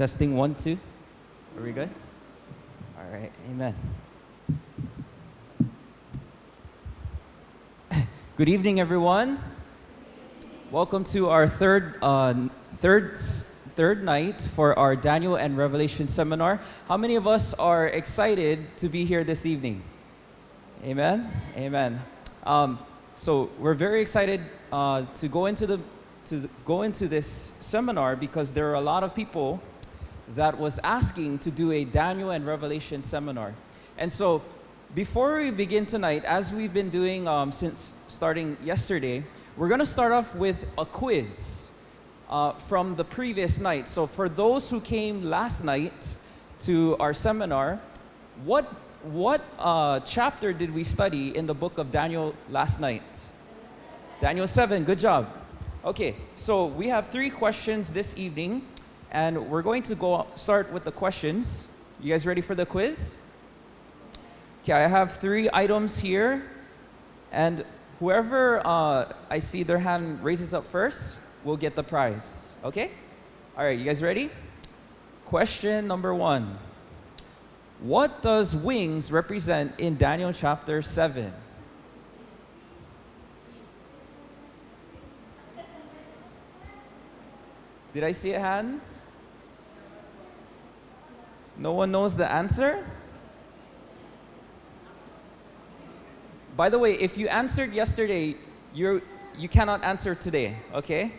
Testing one, two. Are we good? All right, amen. Good evening, everyone. Welcome to our third, uh, third, third night for our Daniel and Revelation seminar. How many of us are excited to be here this evening? Amen. Amen. Um, so we're very excited uh, to go into the to go into this seminar because there are a lot of people that was asking to do a Daniel and Revelation seminar. And so before we begin tonight, as we've been doing um, since starting yesterday, we're going to start off with a quiz uh, from the previous night. So for those who came last night to our seminar, what, what uh, chapter did we study in the book of Daniel last night? Daniel 7, good job. Okay, so we have three questions this evening. And we're going to go start with the questions. You guys ready for the quiz? Okay, I have three items here. And whoever uh, I see their hand raises up first will get the prize. Okay? All right, you guys ready? Question number one. What does wings represent in Daniel chapter 7? Did I see a hand? No one knows the answer? By the way, if you answered yesterday, you're, you cannot answer today, okay?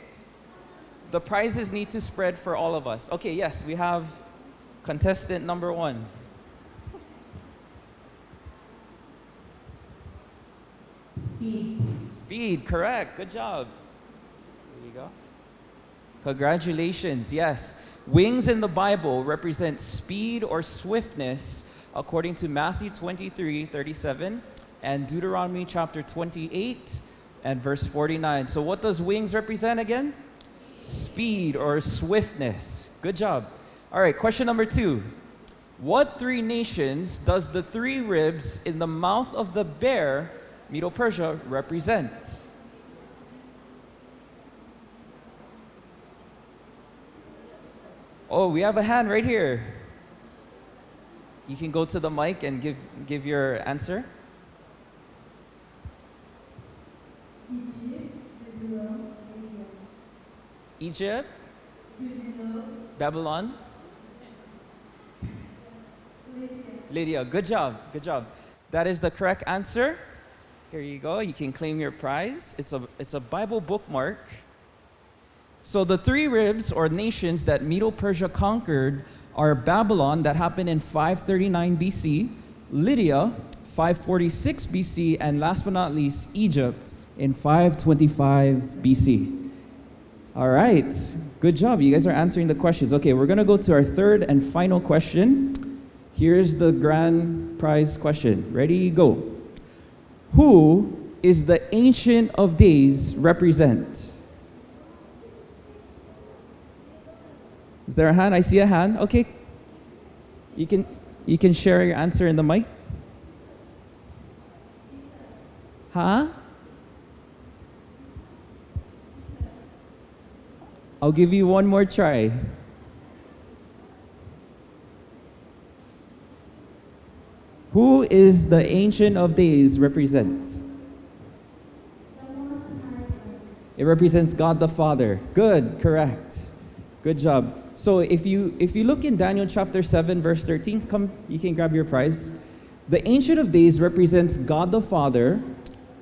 The prizes need to spread for all of us. Okay, yes, we have contestant number one. Speed. Speed, correct. Good job. There you go. Congratulations, yes. Wings in the Bible represent speed or swiftness according to Matthew 23, 37 and Deuteronomy chapter 28 and verse 49. So what does wings represent again? Speed or swiftness. Good job. All right, question number two. What three nations does the three ribs in the mouth of the bear, Medo-Persia, represent? Oh, we have a hand right here. You can go to the mic and give, give your answer. Egypt, Babylon, Lydia. Good job, good job. That is the correct answer. Here you go. You can claim your prize. It's a, it's a Bible bookmark. So the three ribs or nations that Medo-Persia conquered are Babylon that happened in 539 BC, Lydia 546 BC, and last but not least, Egypt in 525 BC. All right, good job. You guys are answering the questions. Okay, we're gonna go to our third and final question. Here's the grand prize question. Ready, go. Who is the Ancient of Days represent? Is there a hand? I see a hand. Okay. You can you can share your answer in the mic. Huh? I'll give you one more try. Who is the Ancient of Days represent? It represents God the Father. Good, correct. Good job. So if you if you look in Daniel chapter 7 verse 13, come you can grab your prize. The Ancient of Days represents God the Father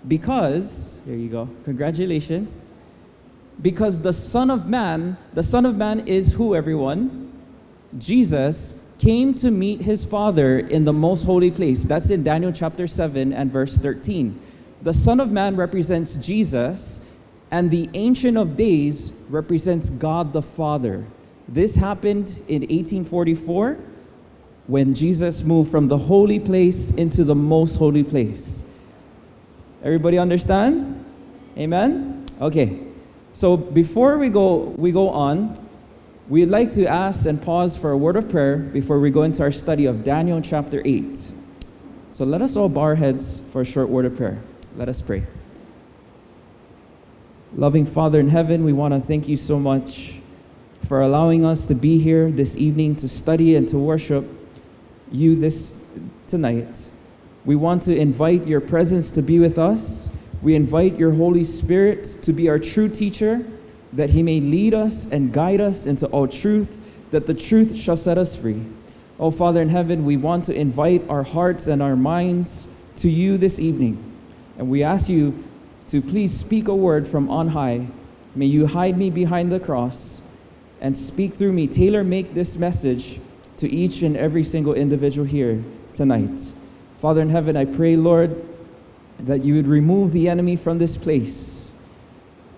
because here you go. Congratulations. Because the Son of Man, the Son of Man is who everyone? Jesus came to meet his Father in the most holy place. That's in Daniel chapter 7 and verse 13. The Son of Man represents Jesus, and the Ancient of Days represents God the Father. This happened in 1844 when Jesus moved from the holy place into the most holy place. Everybody understand? Amen? Okay. So before we go, we go on, we'd like to ask and pause for a word of prayer before we go into our study of Daniel chapter 8. So let us all bow our heads for a short word of prayer. Let us pray. Loving Father in heaven, we want to thank you so much for allowing us to be here this evening to study and to worship you this tonight. We want to invite your presence to be with us. We invite your Holy Spirit to be our true teacher, that he may lead us and guide us into all truth, that the truth shall set us free. Oh, Father in heaven, we want to invite our hearts and our minds to you this evening. And we ask you to please speak a word from on high. May you hide me behind the cross and speak through me. Tailor make this message to each and every single individual here tonight. Father in heaven, I pray, Lord, that you would remove the enemy from this place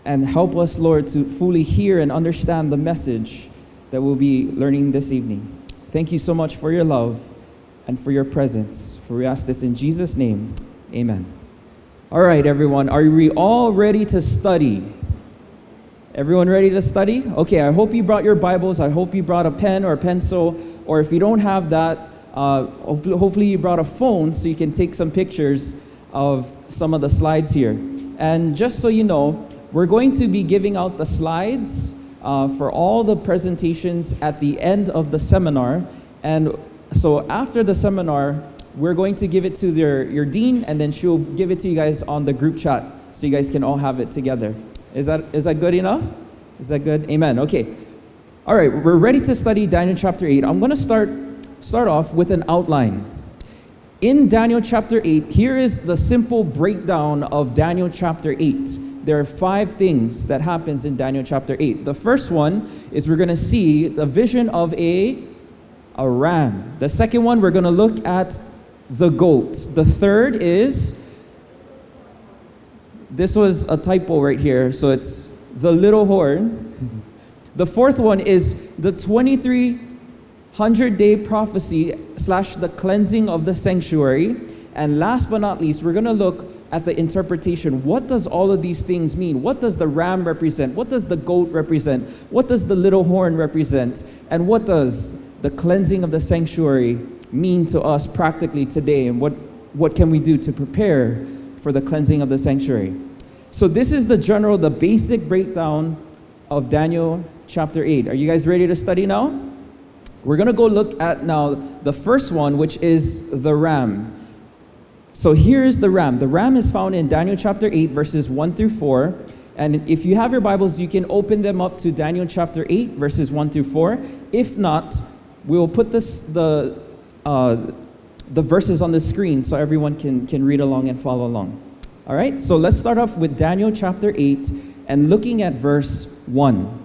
and help us, Lord, to fully hear and understand the message that we'll be learning this evening. Thank you so much for your love and for your presence. For we ask this in Jesus' name. Amen. All right, everyone, are we all ready to study? Everyone ready to study? Okay, I hope you brought your Bibles. I hope you brought a pen or a pencil, or if you don't have that, uh, hopefully, you brought a phone so you can take some pictures of some of the slides here. And just so you know, we're going to be giving out the slides uh, for all the presentations at the end of the seminar. And so after the seminar, we're going to give it to their, your dean, and then she'll give it to you guys on the group chat so you guys can all have it together. Is that, is that good enough? Is that good? Amen. Okay. All right, we're ready to study Daniel chapter 8. I'm going to start, start off with an outline. In Daniel chapter 8, here is the simple breakdown of Daniel chapter 8. There are five things that happens in Daniel chapter 8. The first one is we're going to see the vision of a, a ram. The second one, we're going to look at the goat. The third is, this was a typo right here, so it's the little horn. The fourth one is the 2300 day prophecy slash the cleansing of the sanctuary. And last but not least, we're going to look at the interpretation. What does all of these things mean? What does the ram represent? What does the goat represent? What does the little horn represent? And what does the cleansing of the sanctuary mean to us practically today? And what, what can we do to prepare for the cleansing of the sanctuary? So, this is the general, the basic breakdown of Daniel chapter 8. Are you guys ready to study now? We're going to go look at now the first one, which is the ram. So here's the ram. The ram is found in Daniel chapter 8, verses 1 through 4. And if you have your Bibles, you can open them up to Daniel chapter 8, verses 1 through 4. If not, we will put this, the, uh, the verses on the screen so everyone can, can read along and follow along. All right, so let's start off with Daniel chapter 8 and looking at verse 1.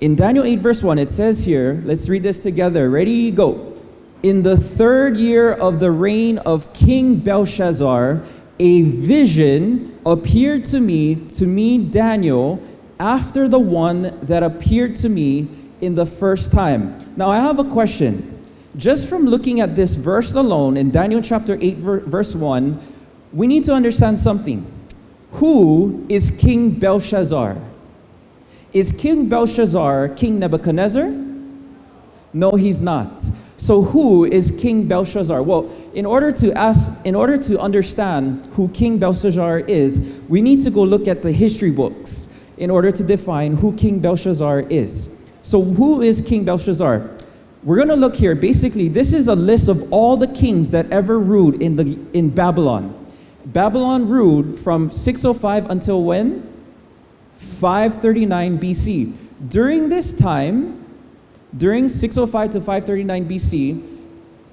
In Daniel 8, verse 1, it says here, let's read this together. Ready, go. In the third year of the reign of King Belshazzar, a vision appeared to me, to me, Daniel, after the one that appeared to me in the first time. Now, I have a question. Just from looking at this verse alone in Daniel chapter 8, verse 1, we need to understand something. Who is King Belshazzar? Is King Belshazzar King Nebuchadnezzar? No, he's not. So who is King Belshazzar? Well, in order to ask, in order to understand who King Belshazzar is, we need to go look at the history books in order to define who King Belshazzar is. So who is King Belshazzar? We're going to look here. Basically, this is a list of all the kings that ever ruled in the in Babylon. Babylon ruled from 605 until when? 539 BC. During this time, during 605 to 539 BC,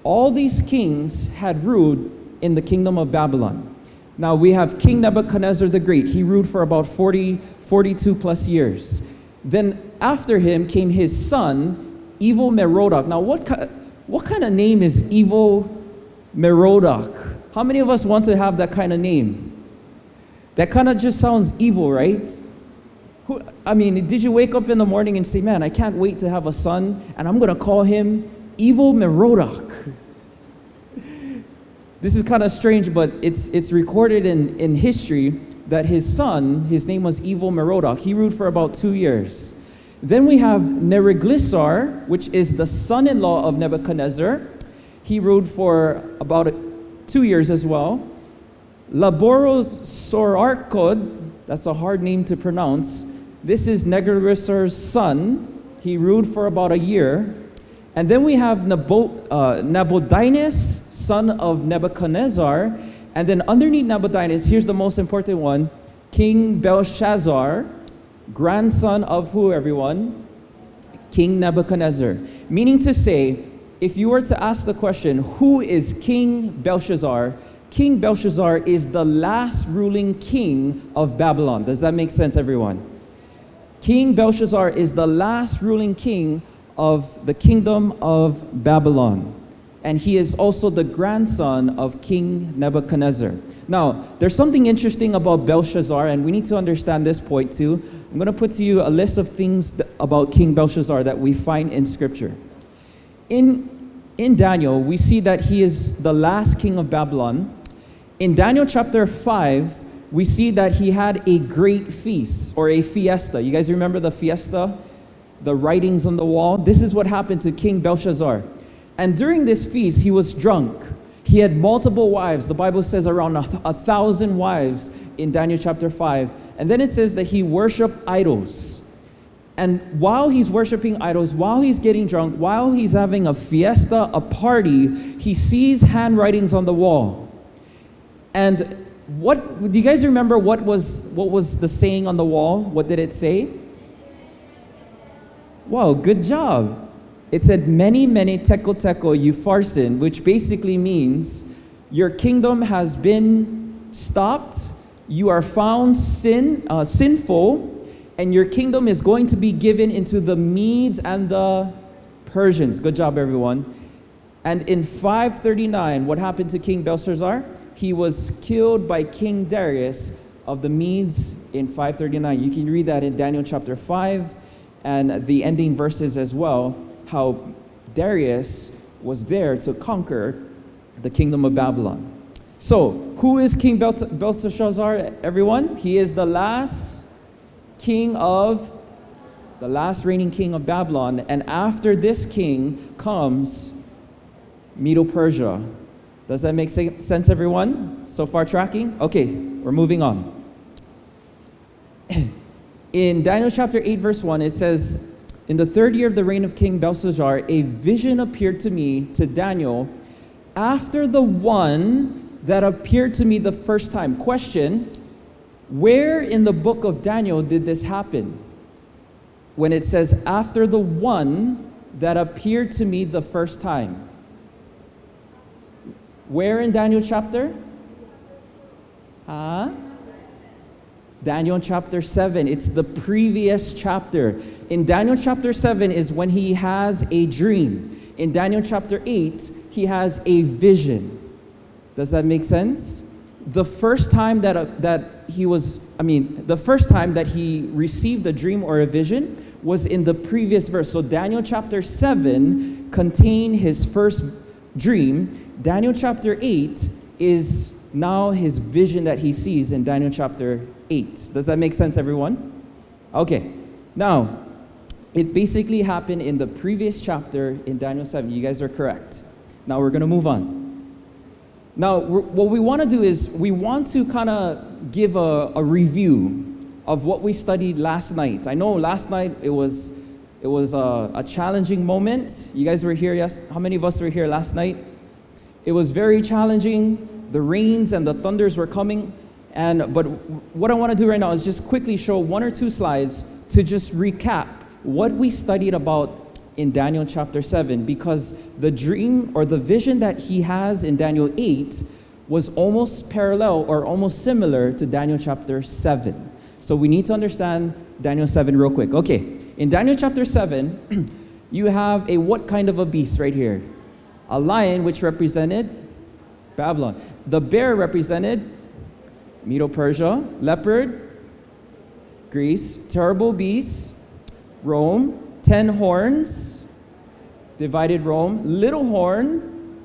all these kings had ruled in the kingdom of Babylon. Now we have King Nebuchadnezzar the Great. He ruled for about 40, 42 plus years. Then after him came his son, Evil Merodach. Now what, what kind of name is Evil Merodach? How many of us want to have that kind of name? That kind of just sounds evil, right? Who, I mean, did you wake up in the morning and say, man, I can't wait to have a son, and I'm going to call him Evil Merodach? this is kind of strange, but it's, it's recorded in, in history that his son, his name was Evil Merodach, he ruled for about two years. Then we have Neriglissar, which is the son in law of Nebuchadnezzar. He ruled for about two years as well. Laborosoarchod, that's a hard name to pronounce. This is Nebuchadnezzar's son. He ruled for about a year. And then we have uh, Nabonidus, son of Nebuchadnezzar. And then underneath Nabonidus, here's the most important one King Belshazzar, grandson of who, everyone? King Nebuchadnezzar. Meaning to say, if you were to ask the question, who is King Belshazzar? King Belshazzar is the last ruling king of Babylon. Does that make sense, everyone? King Belshazzar is the last ruling king of the kingdom of Babylon. And he is also the grandson of King Nebuchadnezzar. Now, there's something interesting about Belshazzar, and we need to understand this point too. I'm going to put to you a list of things that, about King Belshazzar that we find in Scripture. In, in Daniel, we see that he is the last king of Babylon. In Daniel chapter 5, we see that he had a great feast or a fiesta. You guys remember the fiesta? The writings on the wall? This is what happened to King Belshazzar. And during this feast, he was drunk. He had multiple wives. The Bible says around a, a thousand wives in Daniel chapter 5. And then it says that he worshiped idols. And while he's worshiping idols, while he's getting drunk, while he's having a fiesta, a party, he sees handwritings on the wall. And what do you guys remember what was what was the saying on the wall? What did it say? Wow, good job. It said mene, mene tekel tekel upharsin, which basically means your kingdom has been stopped, you are found sin, uh, sinful, and your kingdom is going to be given into the Medes and the Persians. Good job, everyone. And in 539, what happened to King Belshazzar? He was killed by King Darius of the Medes in 539. You can read that in Daniel chapter 5 and the ending verses as well, how Darius was there to conquer the kingdom of Babylon. So, who is King Belshazzar, everyone? He is the last king of, the last reigning king of Babylon. And after this king comes Medo Persia. Does that make sense, everyone? So far tracking? Okay, we're moving on. In Daniel chapter 8, verse 1, it says, In the third year of the reign of King Belshazzar, a vision appeared to me, to Daniel, after the one that appeared to me the first time. Question Where in the book of Daniel did this happen? When it says, after the one that appeared to me the first time. Where in Daniel chapter? Huh? Daniel chapter 7. It's the previous chapter. In Daniel chapter 7 is when he has a dream. In Daniel chapter 8, he has a vision. Does that make sense? The first time that, uh, that he was, I mean, the first time that he received a dream or a vision was in the previous verse. So Daniel chapter 7 contained his first dream. Daniel chapter 8 is now his vision that he sees in Daniel chapter 8. Does that make sense, everyone? Okay. Now, it basically happened in the previous chapter in Daniel 7. You guys are correct. Now we're going to move on. Now, what we want to do is we want to kind of give a, a review of what we studied last night. I know last night it was it was a, a, challenging moment. You guys were here, yes? How many of us were here last night? It was very challenging. The rains and the thunders were coming. And, but what I want to do right now is just quickly show one or two slides to just recap what we studied about in Daniel chapter 7 because the dream or the vision that he has in Daniel 8 was almost parallel or almost similar to Daniel chapter 7. So we need to understand Daniel 7 real quick. Okay, in Daniel chapter 7, you have a what kind of a beast right here? A lion which represented Babylon. The bear represented Medo Persia, leopard, Greece, terrible beast, Rome, ten horns, divided Rome, little horn,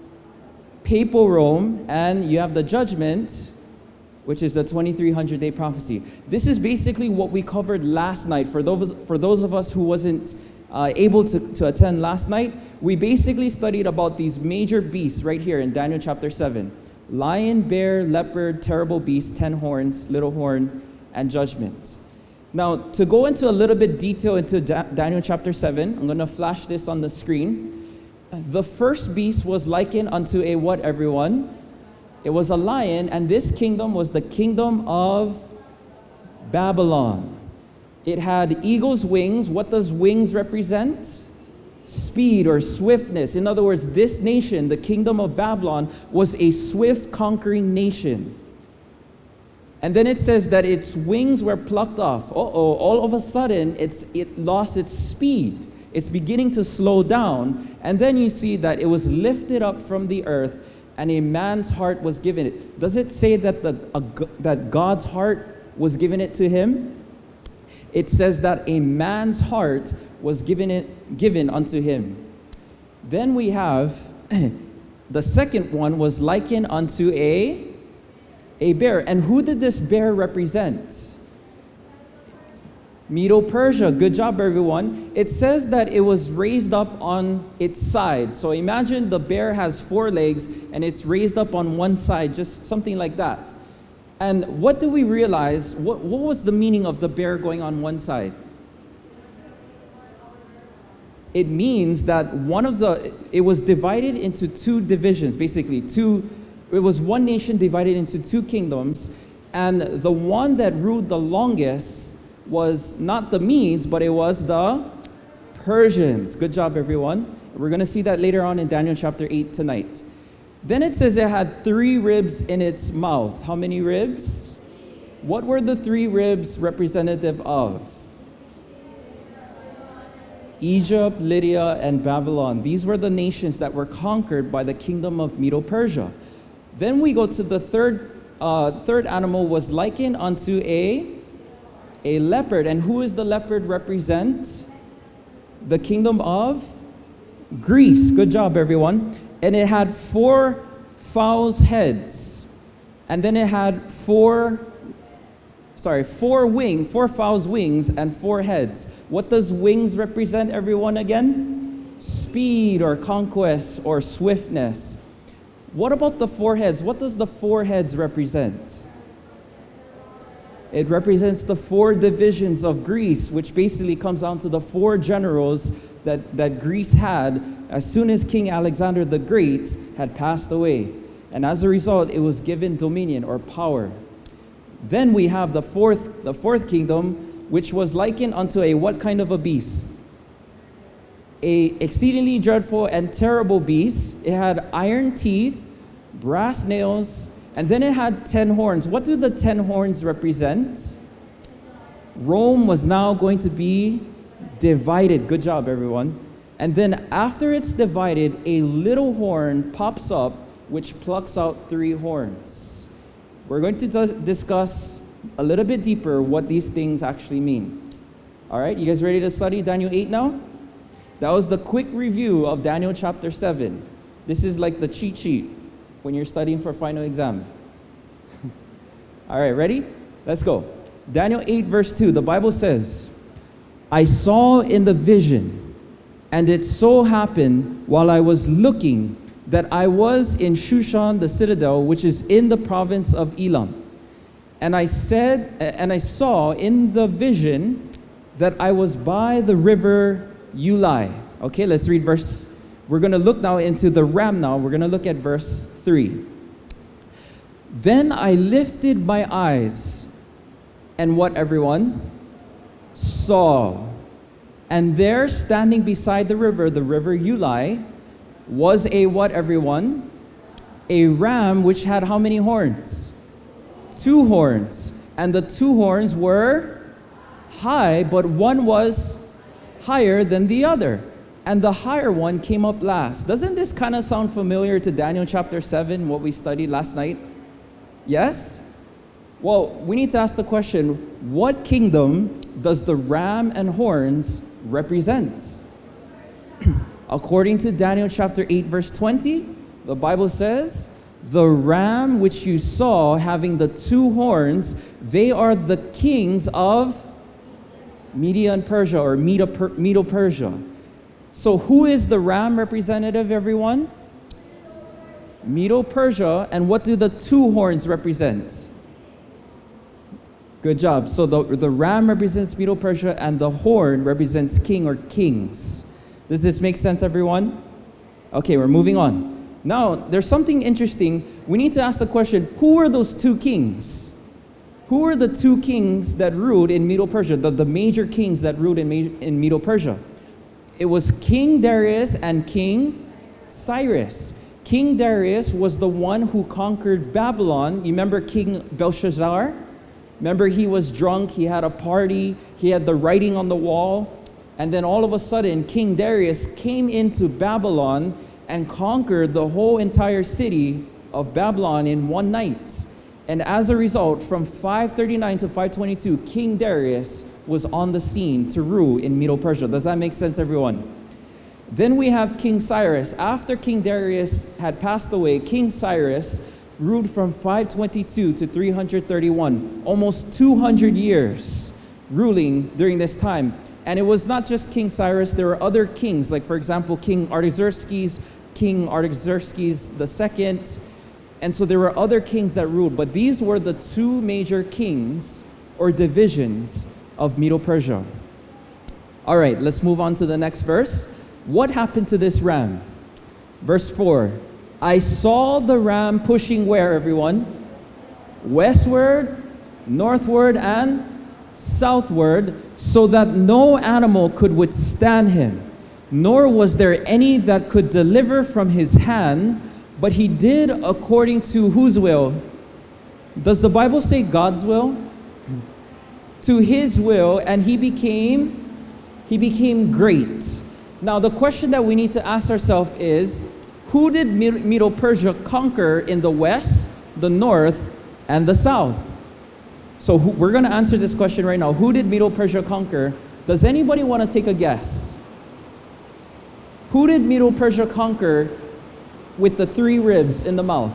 papal Rome, and you have the judgment, which is the 2300 day prophecy. This is basically what we covered last night. For those, for those of us who wasn't uh, able to, to attend last night, we basically studied about these major beasts right here in Daniel chapter 7 lion, bear, leopard, terrible beast, ten horns, little horn, and judgment. Now, to go into a little bit detail into Da- Daniel chapter 7, I'm going to flash this on the screen. The first beast was likened unto a what, everyone? It was a lion, and this kingdom was the kingdom of Babylon. It had eagle's wings. What does wings represent? Speed or swiftness. In other words, this nation, the kingdom of Babylon, was a swift conquering nation. And then it says that its wings were plucked off. Uh oh, all of a sudden, it's, it lost its speed. It's beginning to slow down. And then you see that it was lifted up from the earth and a man's heart was given it. Does it say that, the, a, that God's heart was given it to him? It says that a man's heart was given, it, given unto him. Then we have the second one was likened unto a, a bear. And who did this bear represent? Medo Persia. Good job, everyone. It says that it was raised up on its side. So imagine the bear has four legs and it's raised up on one side, just something like that. And what do we realize? What, what was the meaning of the bear going on one side? It means that one of the, it was divided into two divisions, basically, two, it was one nation divided into two kingdoms, and the one that ruled the longest was not the Medes, but it was the Persians. Good job, everyone. We're going to see that later on in Daniel chapter 8 tonight. Then it says it had three ribs in its mouth. How many ribs? What were the three ribs representative of? Egypt, Lydia, and Babylon. These were the nations that were conquered by the kingdom of Medo Persia. Then we go to the third, uh, third animal was likened unto a a leopard. And who is the leopard represent? The kingdom of Greece. Good job, everyone. And it had four fowl's heads. And then it had four, sorry, four wing, four fowl's wings and four heads. What does wings represent, everyone, again? Speed or conquest or swiftness. What about the four heads? What does the four heads represent? It represents the four divisions of Greece, which basically comes down to the four generals that, that Greece had as soon as King Alexander the Great had passed away. And as a result, it was given dominion or power. Then we have the fourth, the fourth kingdom, which was likened unto a what kind of a beast? A exceedingly dreadful and terrible beast. It had iron teeth, brass nails, and then it had 10 horns. What do the 10 horns represent? Rome was now going to be divided. Good job, everyone. And then after it's divided, a little horn pops up which plucks out three horns. We're going to discuss a little bit deeper what these things actually mean. All right, you guys ready to study Daniel 8 now? That was the quick review of Daniel chapter 7. This is like the cheat sheet when you're studying for final exam. All right, ready? Let's go. Daniel 8, verse 2, the Bible says, I saw in the vision, and it so happened while I was looking that I was in Shushan the citadel, which is in the province of Elam. And I said, and I saw in the vision that I was by the river Ulai. Okay, let's read verse. We're going to look now into the ram now. We're going to look at verse 3. Then I lifted my eyes, and what everyone saw. And there, standing beside the river, the river Ulai, was a what everyone? A ram which had how many horns? Two horns. And the two horns were high, but one was higher than the other and the higher one came up last. Doesn't this kind of sound familiar to Daniel chapter 7, what we studied last night? Yes? Well, we need to ask the question what kingdom does the ram and horns represent? According to Daniel chapter 8, verse 20, the Bible says, The ram which you saw having the two horns, they are the kings of Media and Persia or Medo Persia. So, who is the ram representative, everyone? Medo Persia. And what do the two horns represent? Good job. So the, the ram represents Medo Persia and the horn represents king or kings. Does this make sense, everyone? Okay, we're moving on. Now, there's something interesting. We need to ask the question who are those two kings? Who are the two kings that ruled in Medo Persia, the, the major kings that ruled in, in Medo Persia? It was King Darius and King Cyrus. King Darius was the one who conquered Babylon. You remember King Belshazzar? Remember, he was drunk, he had a party, he had the writing on the wall. And then all of a sudden, King Darius came into Babylon and conquered the whole entire city of Babylon in one night. And as a result, from 539 to 522, King Darius was on the scene to rule in Medo Persia. Does that make sense, everyone? Then we have King Cyrus. After King Darius had passed away, King Cyrus ruled from 522 to 331, almost 200 years ruling during this time. And it was not just King Cyrus, there were other kings, like for example, King Artaxerxes, King Artaxerxes II. And so there were other kings that ruled, but these were the two major kings or divisions of Medo Persia. All right, let's move on to the next verse. What happened to this ram? Verse 4 I saw the ram pushing where, everyone? Westward, northward, and southward, so that no animal could withstand him, nor was there any that could deliver from his hand, but he did according to whose will? Does the Bible say God's will? To his will, and he became he became great. Now the question that we need to ask ourselves is who did Medo Persia conquer in the west, the north, and the south? So who, we're going to answer this question right now. Who did Medo Persia conquer? Does anybody want to take a guess? Who did Medo Persia conquer with the three ribs in the mouth?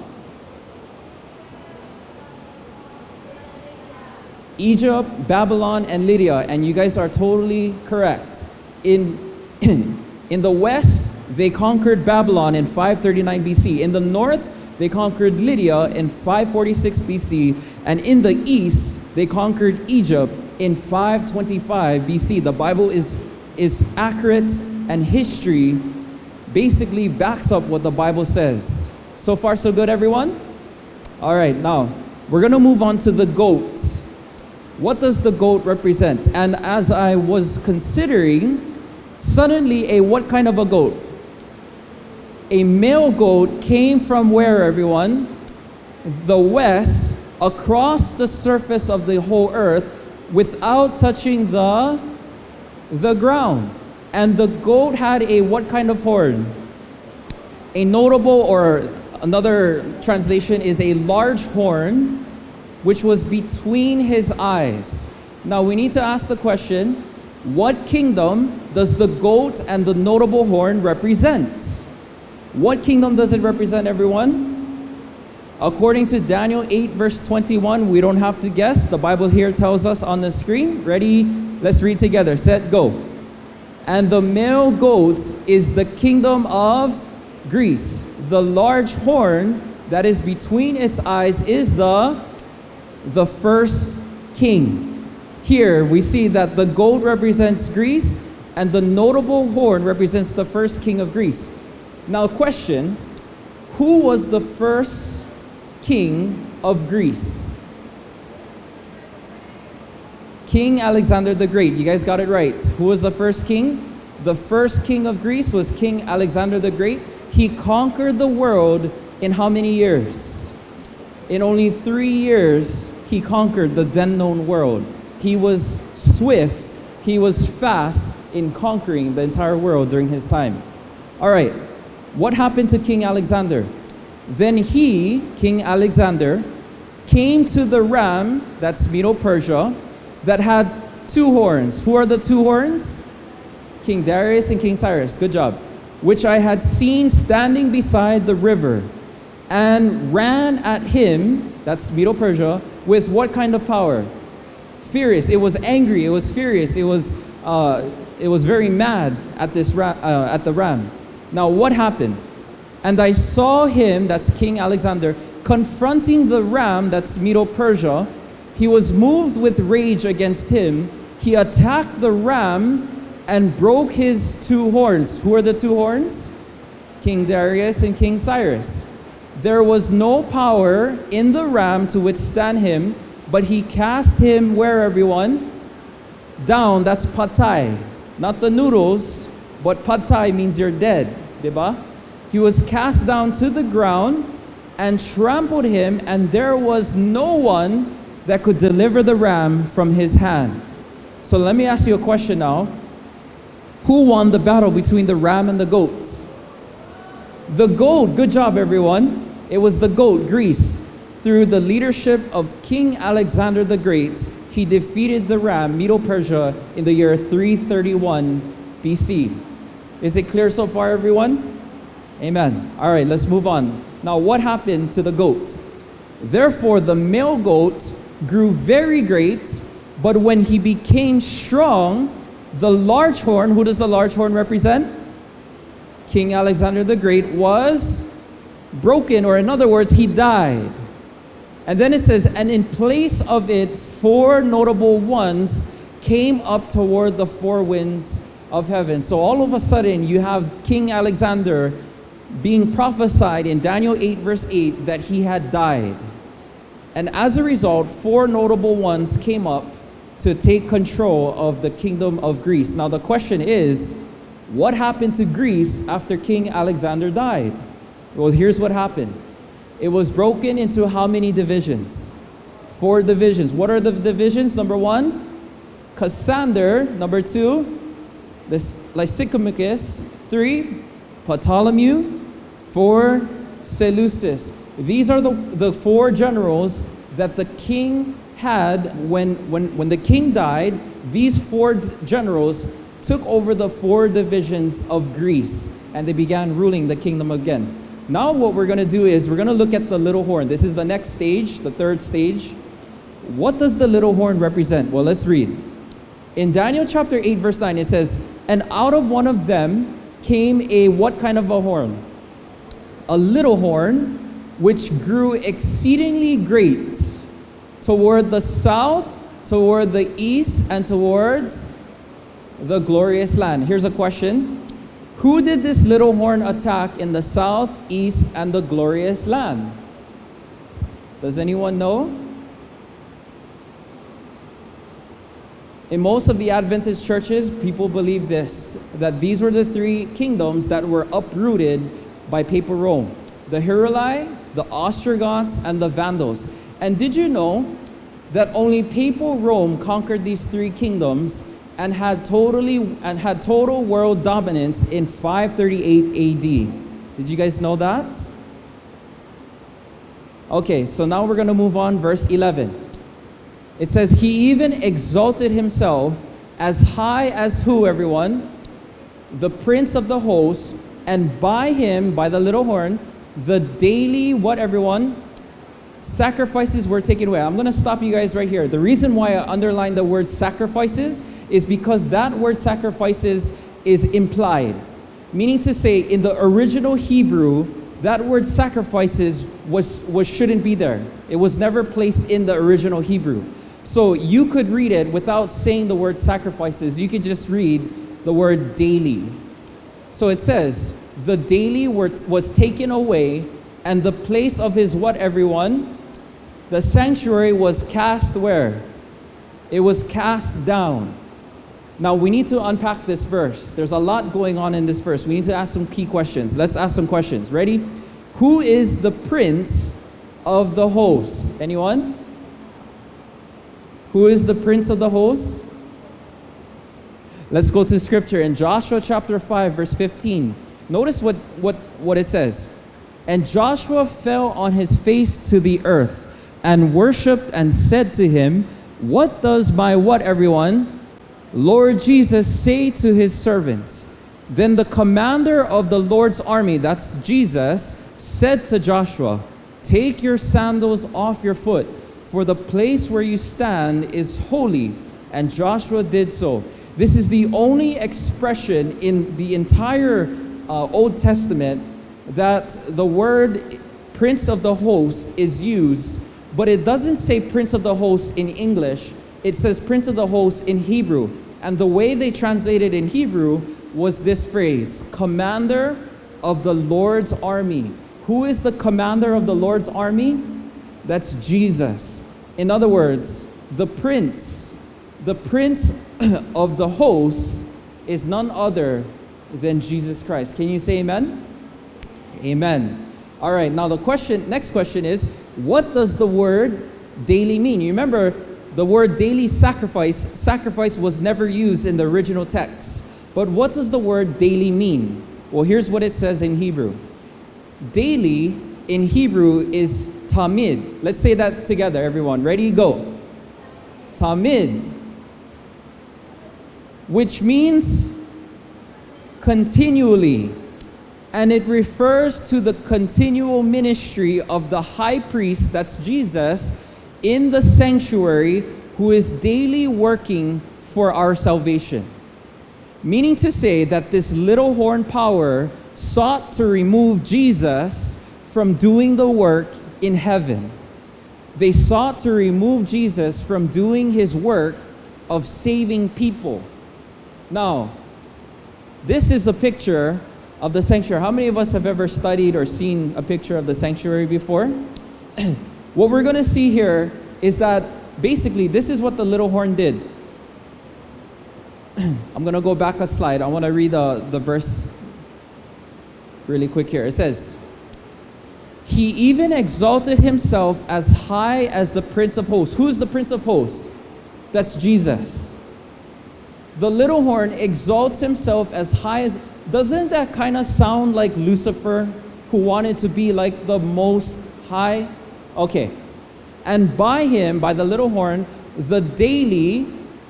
Egypt, Babylon, and Lydia, and you guys are totally correct. In, in the west, they conquered Babylon in 539 BC. In the north, they conquered Lydia in 546 BC. And in the east, they conquered Egypt in 525 BC. The Bible is, is accurate, and history basically backs up what the Bible says. So far, so good, everyone? All right, now we're going to move on to the goat. What does the goat represent? And as I was considering, suddenly a what kind of a goat? a male goat came from where, everyone? The west, across the surface of the whole earth, without touching the, the ground. And the goat had a what kind of horn? A notable, or another translation is a large horn, which was between his eyes. Now we need to ask the question, what kingdom does the goat and the notable horn represent? What kingdom does it represent, everyone? According to Daniel 8, verse 21, we don't have to guess. The Bible here tells us on the screen. Ready? Let's read together. Set, go. And the male goat is the kingdom of Greece. The large horn that is between its eyes is the, the first king. Here we see that the gold represents Greece and the notable horn represents the first king of Greece. Now, question Who was the first king of Greece? King Alexander the Great. You guys got it right. Who was the first king? The first king of Greece was King Alexander the Great. He conquered the world in how many years? In only three years, he conquered the then known world. He was swift, he was fast in conquering the entire world during his time. All right, what happened to King Alexander? Then he, King Alexander, came to the ram, that's Medo Persia, that had two horns. Who are the two horns? King Darius and King Cyrus. Good job. Which I had seen standing beside the river, and ran at him, that's Medo Persia, with what kind of power? Furious. It was angry. It was furious. It was, uh, it was very mad at, this ra- uh, at the ram. Now, what happened? And I saw him, that's King Alexander, confronting the ram, that's Medo Persia. he was moved with rage against him. He attacked the ram and broke his two horns. Who are the two horns? King Darius and King Cyrus. There was no power in the ram to withstand him, but he cast him where everyone? Down, that's patay. Not the noodles, but patay means you're dead, diba? He was cast down to the ground and trampled him, and there was no one that could deliver the ram from his hand. So let me ask you a question now. Who won the battle between the ram and the goat? The goat, good job everyone. It was the goat, Greece. Through the leadership of King Alexander the Great, he defeated the ram, Medo Persia, in the year 331 BC. Is it clear so far, everyone? Amen. All right, let's move on. Now, what happened to the goat? Therefore, the male goat grew very great, but when he became strong, the large horn, who does the large horn represent? King Alexander the Great was broken, or in other words, he died. And then it says, and in place of it, four notable ones came up toward the four winds of heaven. So all of a sudden, you have King Alexander being prophesied in Daniel 8, verse 8, that he had died. And as a result, four notable ones came up to take control of the kingdom of Greece. Now, the question is what happened to Greece after King Alexander died? Well, here's what happened it was broken into how many divisions? Four divisions. What are the divisions? Number one, Cassander. Number two, Lysimachus. Three, Ptolemy. Four, Seleucus. These are the, the four generals that the king had when, when, when the king died. These four generals took over the four divisions of Greece and they began ruling the kingdom again. Now, what we're going to do is we're going to look at the little horn. This is the next stage, the third stage. What does the little horn represent? Well, let's read. In Daniel chapter 8, verse 9, it says, And out of one of them came a what kind of a horn? A little horn, which grew exceedingly great toward the south, toward the east, and towards the glorious land. Here's a question Who did this little horn attack in the south, east, and the glorious land? Does anyone know? In most of the Adventist churches, people believe this that these were the three kingdoms that were uprooted by Papal Rome the Heruli, the Ostrogoths, and the Vandals. And did you know that only Papal Rome conquered these three kingdoms and had totally and had total world dominance in 538 AD? Did you guys know that? Okay, so now we're going to move on verse 11. It says, He even exalted himself as high as who, everyone? The prince of the host, and by him, by the little horn, the daily, what, everyone? Sacrifices were taken away. I'm going to stop you guys right here. The reason why I underline the word sacrifices is because that word sacrifices is implied. Meaning to say, in the original Hebrew, that word sacrifices was, was shouldn't be there. It was never placed in the original Hebrew. So you could read it without saying the word sacrifices. You could just read the word daily. So it says, the daily were, was taken away, and the place of his what, everyone? The sanctuary was cast where? It was cast down. Now we need to unpack this verse. There's a lot going on in this verse. We need to ask some key questions. Let's ask some questions. Ready? Who is the prince of the host? Anyone? Who is the prince of the host? Let's go to scripture in Joshua chapter 5, verse 15. Notice what, what, what it says. And Joshua fell on his face to the earth and worshiped and said to him, What does my what, everyone? Lord Jesus say to his servant? Then the commander of the Lord's army, that's Jesus, said to Joshua, Take your sandals off your foot for the place where you stand is holy. And Joshua did so. This is the only expression in the entire uh, Old Testament that the word prince of the host is used but it doesn't say Prince of the Host in English. It says Prince of the Host in Hebrew. And the way they translated in Hebrew was this phrase Commander of the Lord's army. Who is the commander of the Lord's army? That's Jesus. In other words, the prince, the prince of the host is none other than Jesus Christ. Can you say amen? Amen. All right, now the question, next question is, what does the word daily mean? You remember the word daily sacrifice, sacrifice was never used in the original text. But what does the word daily mean? Well, here's what it says in Hebrew. Daily in Hebrew is tamid. Let's say that together, everyone. Ready? Go. Tamid. Which means continually. And it refers to the continual ministry of the high priest, that's Jesus, in the sanctuary, who is daily working for our salvation. Meaning to say that this little horn power sought to remove Jesus from doing the work in heaven. They sought to remove Jesus from doing his work of saving people. Now, this is a picture of the sanctuary. How many of us have ever studied or seen a picture of the sanctuary before? what we're going to see here is that basically this is what the little horn did. I'm going to go back a slide. I want to read the, the verse really quick here. It says, He even exalted himself as high as the Prince of Hosts. Who's the Prince of Hosts? That's Jesus. The little horn exalts himself as high as. Doesn't that kind of sound like Lucifer, who wanted to be like the most high? Okay. And by him, by the little horn, the daily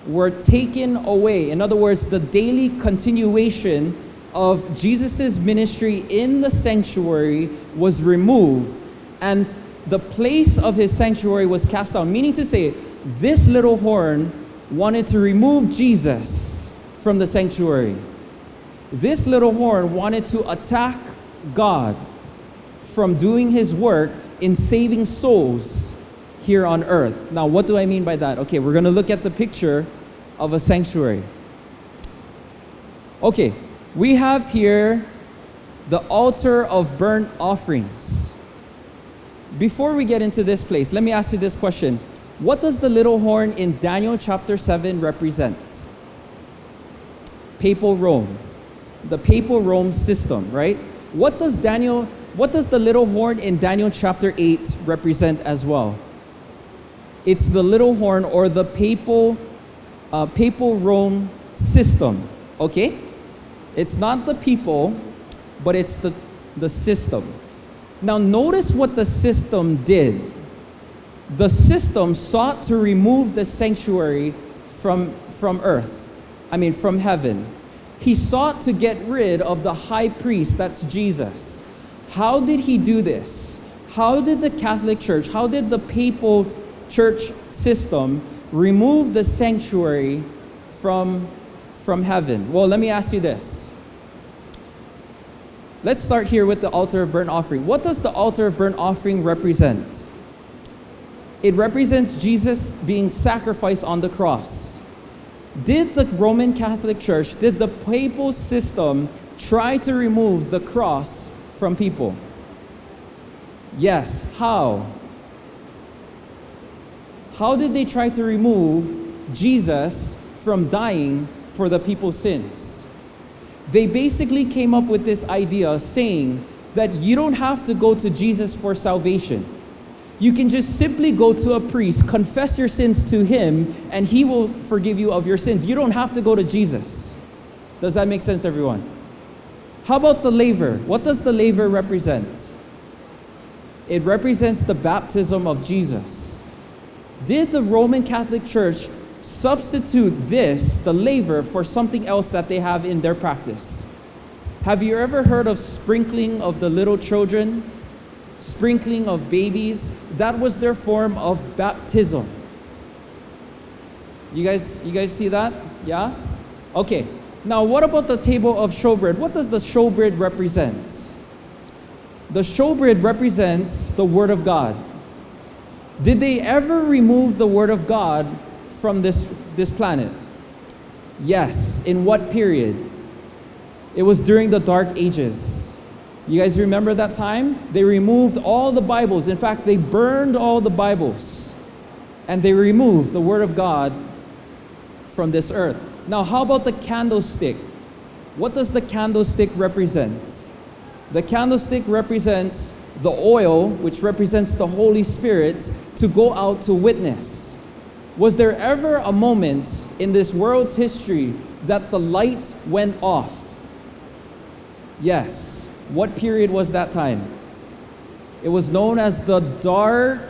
were taken away. In other words, the daily continuation of Jesus' ministry in the sanctuary was removed, and the place of his sanctuary was cast down. Meaning to say, this little horn wanted to remove Jesus from the sanctuary. This little horn wanted to attack God from doing his work in saving souls here on earth. Now, what do I mean by that? Okay, we're going to look at the picture of a sanctuary. Okay, we have here the altar of burnt offerings. Before we get into this place, let me ask you this question. What does the little horn in Daniel chapter 7 represent? Papal Rome. The papal Rome system, right? What does Daniel what does the little horn in Daniel chapter 8 represent as well? It's the little horn or the papal uh, papal Rome system, okay? It's not the people, but it's the, the system. Now, notice what the system did. The system sought to remove the sanctuary from, from earth, I mean, from heaven. He sought to get rid of the high priest, that's Jesus. How did he do this? How did the Catholic Church, how did the papal church system remove the sanctuary from, from heaven? Well, let me ask you this. Let's start here with the altar of burnt offering. What does the altar of burnt offering represent? It represents Jesus being sacrificed on the cross. Did the Roman Catholic Church, did the papal system try to remove the cross from people? Yes. How? How did they try to remove Jesus from dying for the people's sins? They basically came up with this idea saying that you don't have to go to Jesus for salvation. You can just simply go to a priest, confess your sins to him, and he will forgive you of your sins. You don't have to go to Jesus. Does that make sense, everyone? How about the laver? What does the laver represent? It represents the baptism of Jesus. Did the Roman Catholic Church substitute this, the laver, for something else that they have in their practice? Have you ever heard of sprinkling of the little children? Sprinkling of babies? That was their form of baptism. You guys, you guys see that? Yeah? Okay. Now, what about the table of showbread? What does the showbread represent? The showbread represents the Word of God. Did they ever remove the Word of God from this, this planet? Yes. In what period? It was during the Dark Ages. You guys remember that time? They removed all the Bibles. In fact, they burned all the Bibles. And they removed the Word of God from this earth. Now, how about the candlestick? What does the candlestick represent? The candlestick represents the oil, which represents the Holy Spirit, to go out to witness. Was there ever a moment in this world's history that the light went off? Yes. What period was that time? It was known as the Dark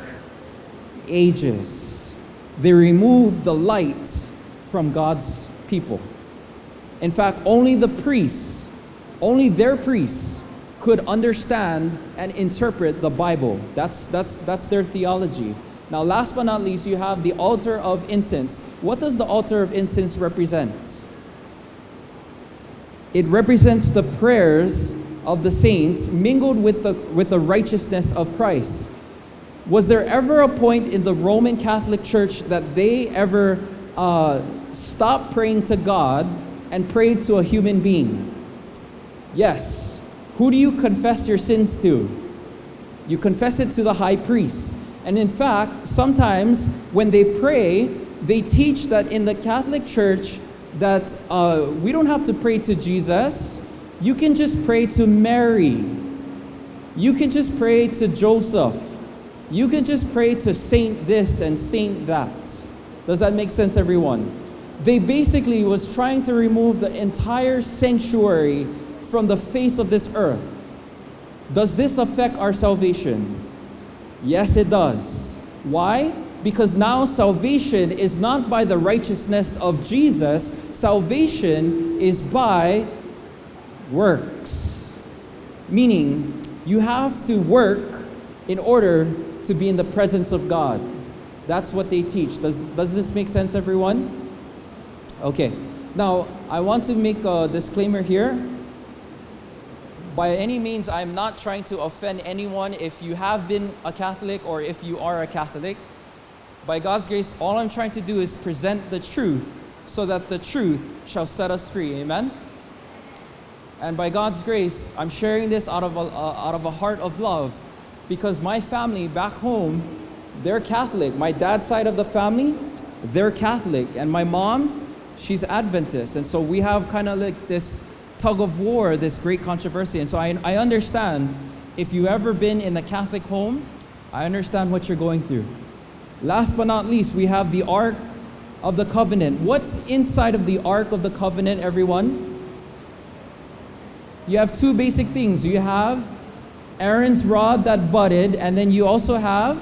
Ages. They removed the light from God's people. In fact, only the priests, only their priests could understand and interpret the Bible. That's, that's, that's their theology. Now, last but not least, you have the altar of incense. What does the altar of incense represent? It represents the prayers of the saints mingled with the, with the righteousness of Christ. Was there ever a point in the Roman Catholic Church that they ever uh, stopped praying to God and pray to a human being? Yes. Who do you confess your sins to? You confess it to the high priest. And in fact, sometimes when they pray, they teach that in the Catholic Church that uh, we don't have to pray to Jesus. You can just pray to Mary. You can just pray to Joseph. You can just pray to Saint this and Saint that. Does that make sense, everyone? They basically was trying to remove the entire sanctuary from the face of this earth. Does this affect our salvation? Yes, it does. Why? Because now salvation is not by the righteousness of Jesus, salvation is by works. Meaning, you have to work in order to be in the presence of God. That's what they teach. Does, does this make sense, everyone? Okay. Now, I want to make a disclaimer here. By any means, I'm not trying to offend anyone if you have been a Catholic or if you are a Catholic. By God's grace, all I'm trying to do is present the truth so that the truth shall set us free. Amen? And by God's grace, I'm sharing this out of a, uh, out of a heart of love because my family back home, they're Catholic. My dad's side of the family, they're Catholic. And my mom, she's Adventist. And so we have kind of like this tug of war, this great controversy. And so I, I understand if you've ever been in a Catholic home, I understand what you're going through. Last but not least, we have the Ark of the Covenant. What's inside of the Ark of the Covenant, everyone? You have two basic things. You have Aaron's rod that budded, and then you also have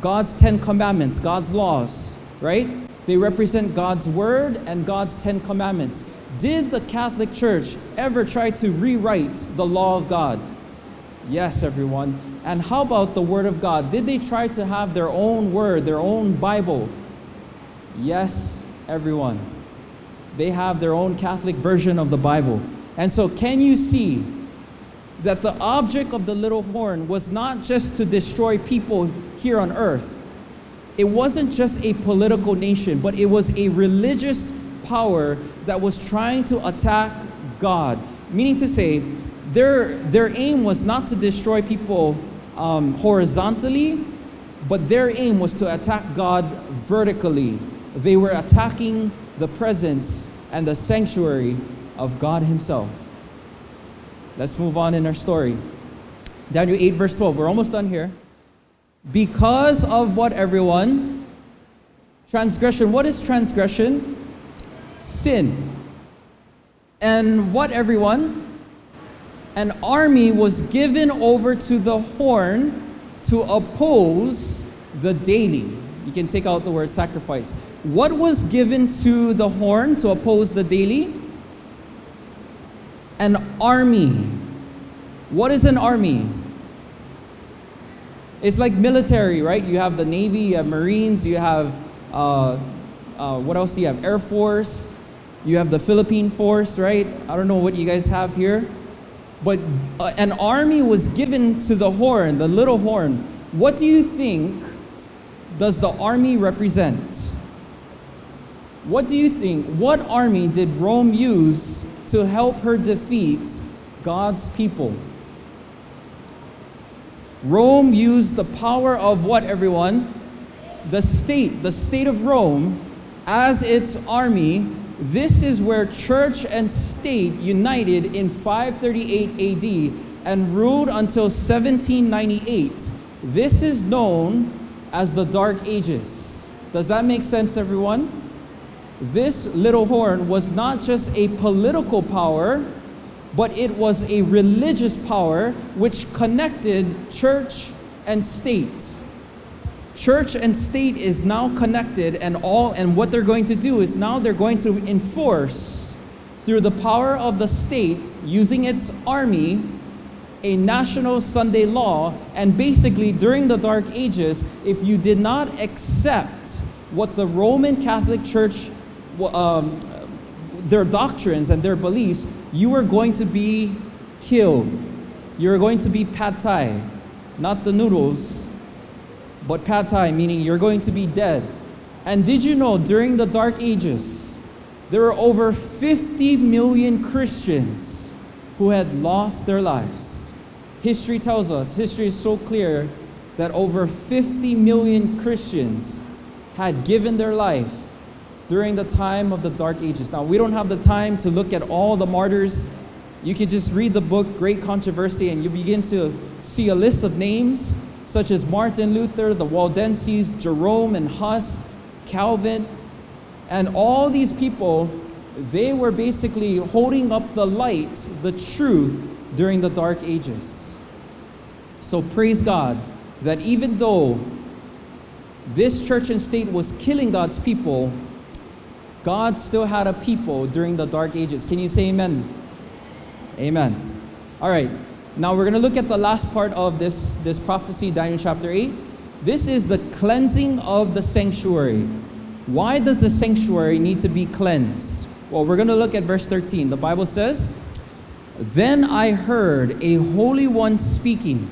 God's Ten Commandments, God's laws, right? They represent God's Word and God's Ten Commandments. Did the Catholic Church ever try to rewrite the law of God? Yes, everyone. And how about the Word of God? Did they try to have their own Word, their own Bible? Yes, everyone. They have their own Catholic version of the Bible. And so, can you see that the object of the little horn was not just to destroy people here on earth? It wasn't just a political nation, but it was a religious power that was trying to attack God. Meaning to say, their, their aim was not to destroy people um, horizontally, but their aim was to attack God vertically. They were attacking the presence and the sanctuary of God Himself. Let's move on in our story. Daniel 8, verse 12. We're almost done here. Because of what, everyone? Transgression. What is transgression? Sin. And what, everyone? An army was given over to the horn to oppose the daily. You can take out the word sacrifice. What was given to the horn to oppose the daily? An army. What is an army? It's like military, right? You have the Navy, you have Marines, you have, uh, uh, what else do you have? Air Force, you have the Philippine Force, right? I don't know what you guys have here. But uh, an army was given to the horn, the little horn. What do you think does the army represent? What do you think? What army did Rome use to help her defeat God's people? Rome used the power of what, everyone? The state, the state of Rome, as its army. This is where church and state united in 538 AD and ruled until 1798. This is known as the Dark Ages. Does that make sense, everyone? This little horn was not just a political power, but it was a religious power which connected church and state. Church and state is now connected and all and what they're going to do is now they're going to enforce through the power of the state using its army a national Sunday law and basically during the dark ages if you did not accept what the Roman Catholic Church um, their doctrines and their beliefs you are going to be killed. You're going to be patay, not the noodles, but patay, meaning you're going to be dead. And did you know during the Dark Ages, there were over 50 million Christians who had lost their lives? History tells us, history is so clear, that over 50 million Christians had given their life during the time of the Dark Ages. Now, we don't have the time to look at all the martyrs. You can just read the book, Great Controversy, and you begin to see a list of names such as Martin Luther, the Waldenses, Jerome and Huss, Calvin, and all these people, they were basically holding up the light, the truth, during the Dark Ages. So praise God that even though this church and state was killing God's people, God still had a people during the dark ages. Can you say amen? Amen. All right. Now we're going to look at the last part of this, this prophecy, Daniel chapter 8. This is the cleansing of the sanctuary. Why does the sanctuary need to be cleansed? Well, we're going to look at verse 13. The Bible says, Then I heard a holy one speaking,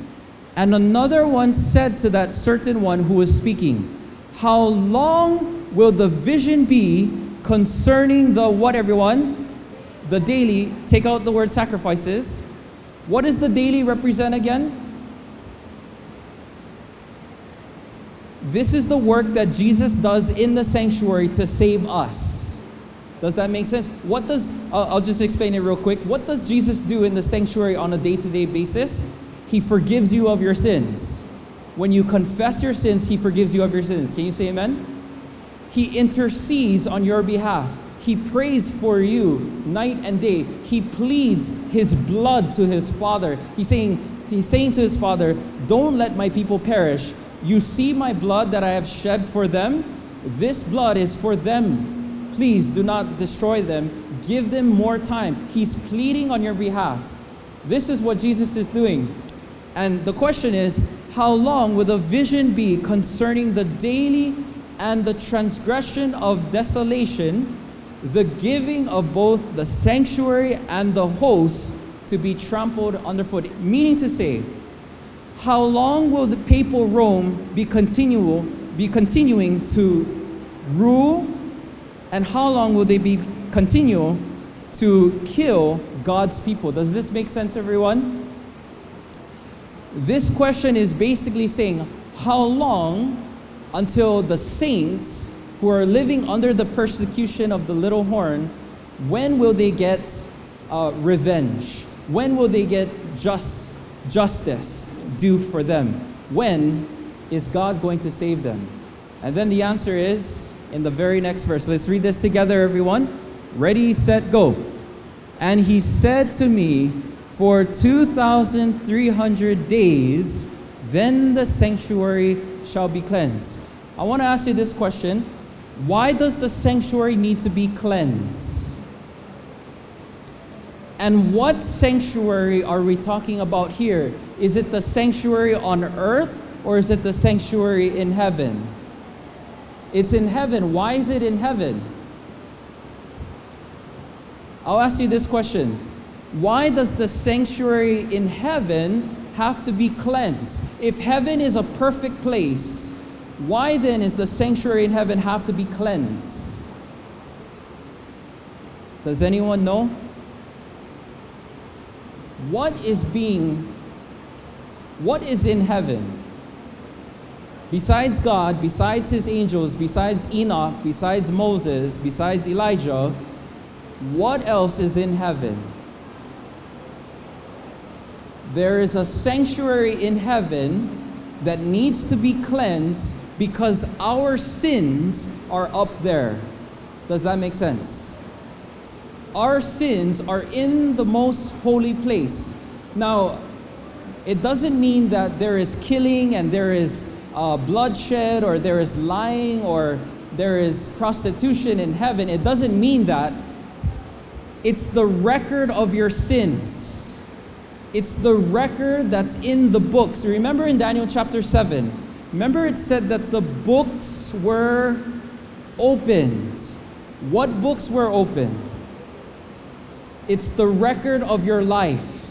and another one said to that certain one who was speaking, How long will the vision be concerning the what, everyone? The daily, take out the word sacrifices. What does the daily represent again? This is the work that Jesus does in the sanctuary to save us. Does that make sense? What does, uh, I'll just explain it real quick. What does Jesus do in the sanctuary on a day to day basis? He forgives you of your sins. When you confess your sins, He forgives you of your sins. Can you say amen? He intercedes on your behalf. He prays for you night and day. He pleads his blood to his Father. He's saying, he's saying to his Father, Don't let my people perish. You see my blood that I have shed for them? This blood is for them. Please do not destroy them. Give them more time. He's pleading on your behalf. This is what Jesus is doing. And the question is, how long will the vision be concerning the daily and the transgression of desolation, the giving of both the sanctuary and the host to be trampled underfoot. Meaning to say, how long will the papal Rome be continual, be continuing to rule, and how long will they be continual to kill God's people? Does this make sense, everyone? This question is basically saying, how long until the saints who are living under the persecution of the little horn, when will they get uh, revenge? When will they get just justice due for them? When is God going to save them? And then the answer is in the very next verse. Let's read this together, everyone. Ready, set, go. And he said to me, For 2,300 days, then the sanctuary shall be cleansed I want to ask you this question Why does the sanctuary need to be cleansed? And what sanctuary are we talking about here? Is it the sanctuary on earth or is it the sanctuary in heaven? It's in heaven. Why is it in heaven? I'll ask you this question Why does the sanctuary in heaven have to be cleansed? If heaven is a perfect place, Why then is the sanctuary in heaven have to be cleansed? Does anyone know? What is being, what is in heaven? Besides God, besides his angels, besides Enoch, besides Moses, besides Elijah, what else is in heaven? There is a sanctuary in heaven that needs to be cleansed because our sins are up there. Does that make sense? Our sins are in the most holy place. Now, it doesn't mean that there is killing and there is uh, bloodshed or there is lying or there is prostitution in heaven. It doesn't mean that. It's the record of your sins. It's the record that's in the books. Remember in Daniel chapter 7, remember it said that the books were opened. What books were opened? It's the record of your life,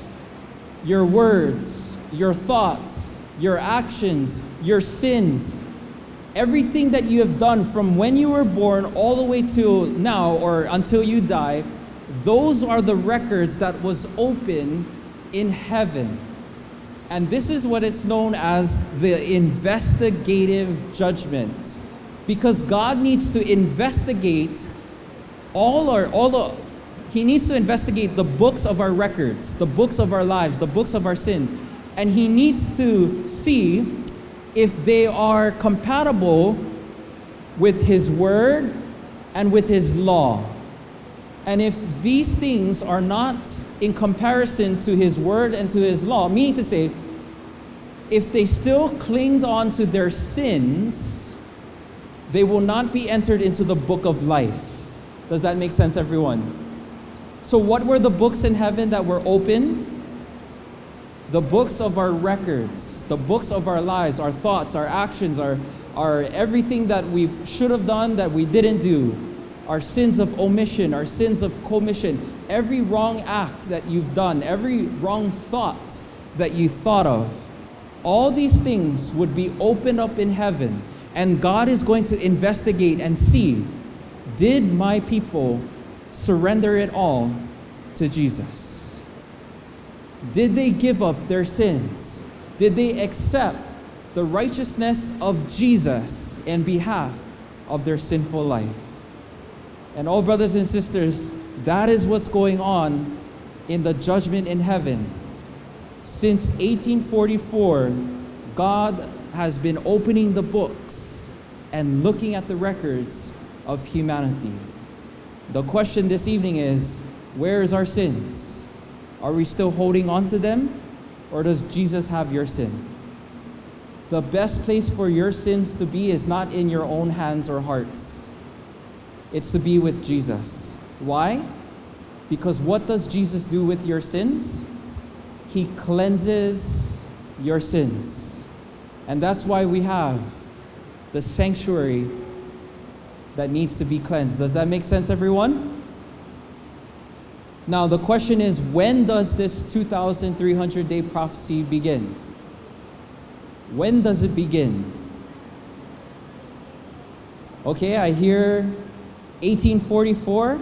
your words, your thoughts, your actions, your sins, everything that you have done from when you were born all the way to now or until you die, those are the records that was open in heaven. And this is what it's known as the investigative judgment. Because God needs to investigate all our all the he needs to investigate the books of our records, the books of our lives, the books of our sins. And he needs to see if they are compatible with his word and with his law. And if these things are not in comparison to his word and to his law, meaning to say, if they still clinged on to their sins, they will not be entered into the book of life. Does that make sense, everyone? So, what were the books in heaven that were open? The books of our records, the books of our lives, our thoughts, our actions, our, our everything that we should have done that we didn't do, our sins of omission, our sins of commission, every wrong act that you've done, every wrong thought that you thought of, all these things would be opened up in heaven, and God is going to investigate and see did my people surrender it all to Jesus? Did they give up their sins? Did they accept the righteousness of Jesus in behalf of their sinful life? And all brothers and sisters, that is what's going on in the judgment in heaven. Since 1844, God has been opening the books and looking at the records of humanity. The question this evening is where is our sins? Are we still holding on to them? Or does Jesus have your sin? The best place for your sins to be is not in your own hands or hearts, it's to be with Jesus. Why? Because what does Jesus do with your sins? He cleanses your sins. And that's why we have the sanctuary that needs to be cleansed. Does that make sense, everyone? Now, the question is when does this 2,300 day prophecy begin? When does it begin? Okay, I hear 1844.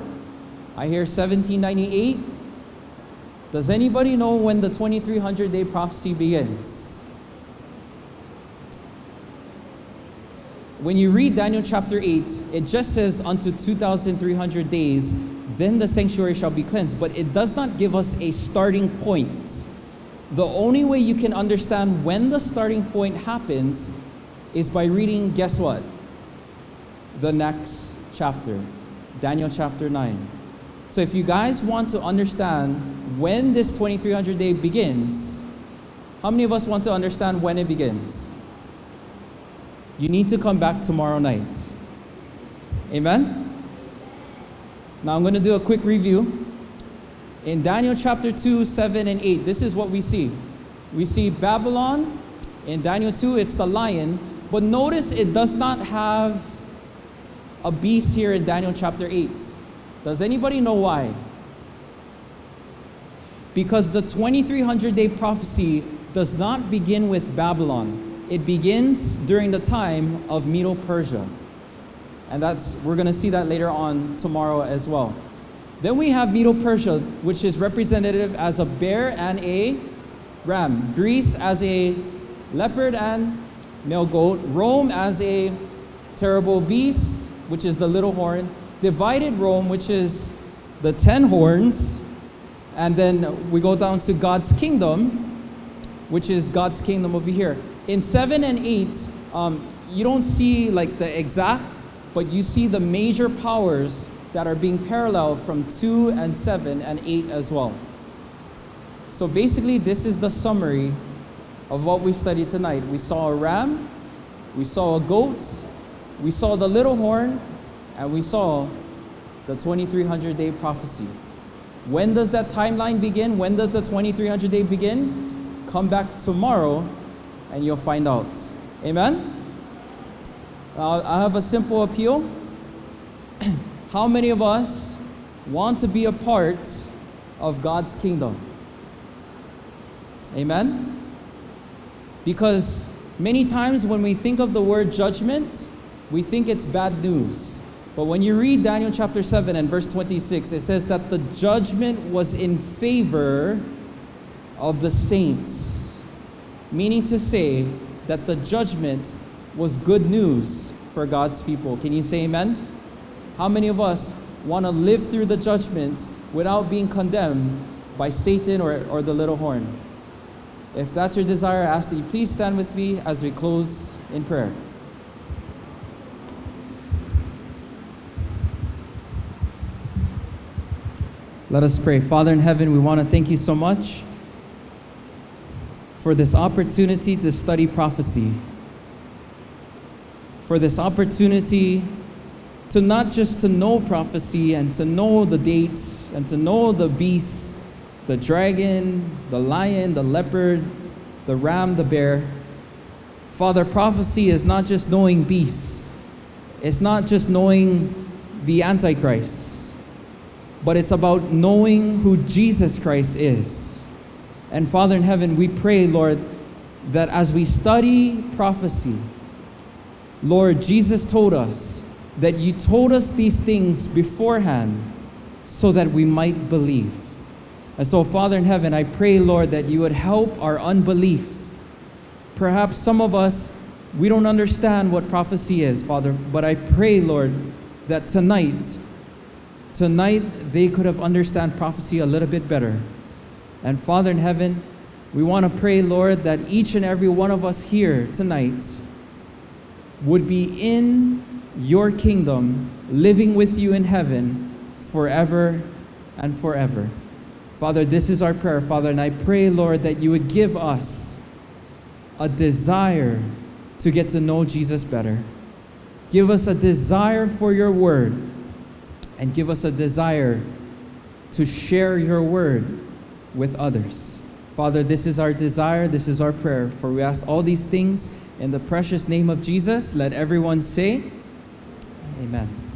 I hear 1798. Does anybody know when the 2300 day prophecy begins? When you read Daniel chapter 8, it just says, Unto 2,300 days, then the sanctuary shall be cleansed. But it does not give us a starting point. The only way you can understand when the starting point happens is by reading, guess what? The next chapter, Daniel chapter 9. So if you guys want to understand when this 2300 day begins, how many of us want to understand when it begins? You need to come back tomorrow night. Amen? Now I'm going to do a quick review. In Daniel chapter 2, 7, and 8, this is what we see. We see Babylon. In Daniel 2, it's the lion. But notice it does not have a beast here in Daniel chapter 8. Does anybody know why? Because the 2300 day prophecy does not begin with Babylon. it begins during the time of Medo-Persia. And that's we're going to see that later on tomorrow as well. Then we have Medo-Persia, which is representative as a bear and a ram. Greece as a leopard and male goat. Rome as a terrible beast, which is the little horn. Divided Rome, which is the ten horns. And then we go down to God's kingdom, which is God's kingdom over here. In 7 and 8, um, you don't see like the exact, but you see the major powers that are being paralleled from 2 and 7 and 8 as well. So basically, this is the summary of what we studied tonight. We saw a ram, we saw a goat, we saw the little horn, and we saw the 2300 day prophecy. When does that timeline begin? When does the 2300 day begin? Come back tomorrow and you'll find out. Amen? Uh, I have a simple appeal. How many of us want to be a part of God's kingdom? Amen? Because many times when we think of the word judgment, we think it's bad news. But when you read Daniel chapter 7 and verse 26, it says that the judgment was in favor of the saints. Meaning to say that the judgment was good news for God's people. Can you say amen? How many of us want to live through the judgment without being condemned by Satan or, or the little horn? If that's your desire, I ask that you please stand with me as we close in prayer. Let us pray. Father in heaven, we want to thank you so much for this opportunity to study prophecy, for this opportunity to not just to know prophecy and to know the dates and to know the beasts, the dragon, the lion, the leopard, the ram, the bear. Father, prophecy is not just knowing beasts. It's not just knowing the Antichrist, but it's about knowing who Jesus Christ is. And Father in heaven, we pray, Lord, that as we study prophecy, Lord, Jesus told us that you told us these things beforehand so that we might believe. And so, Father in heaven, I pray, Lord, that you would help our unbelief. Perhaps some of us, we don't understand what prophecy is, Father, but I pray, Lord, that tonight, tonight they could have understand prophecy a little bit better. And Father in heaven, we want to pray, Lord, that each and every one of us here tonight would be in your kingdom, living with you in heaven forever and forever. Father, this is our prayer, Father, and I pray, Lord, that you would give us a desire to get to know Jesus better. Give us a desire for your word, and give us a desire to share your word with others. Father, this is our desire, this is our prayer, for we ask all these things in the precious name of Jesus. Let everyone say, Amen.